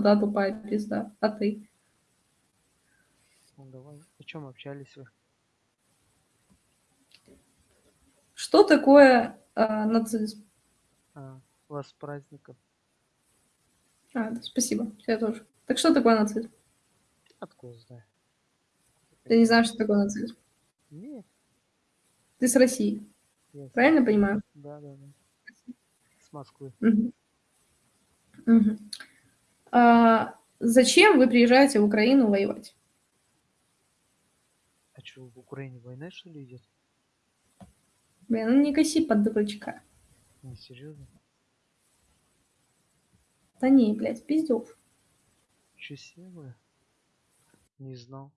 да, тупая пизда. А ты? Ну давай. О чем общались вы? Что такое э, нацизм? А, вас с праздником. А, да, спасибо, я тоже. Так что такое нацизм? Откуда знаю? Ты не знаешь, что такое нацизм? Нет. Ты с России, с- правильно понимаю? Да, да, да. С Москвы. Мгм. Мгм. А, зачем вы приезжаете в Украину воевать? А что, в Украине война что ли идет? Блин, ну не коси под дурачка. Не, серьезно? Да не, блядь, пиздёж. Че? Не знал.